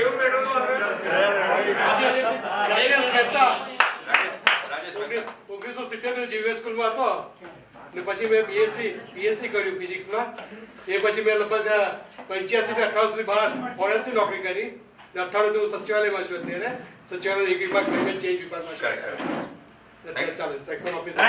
Qué ઓગણીસો સિત્તેર જીવીએસ સ્કૂલમાં હતો. ને પછી મેં બીએસસી બીએસસી કર્યું ફિઝિક્સમાં એ પછી મેં લગભગ પંચ્યાસી થી અઠાવન સુધી બહાર ફોરેસ્ટની નોકરી કરી. ને અઠાણું હું સચિવાલયમાં છું અત્યારે સચિવાલય એક વિભાગ ચેન્જ વિભાગમાં છું. ચાલો સેક્શન ઓફિસર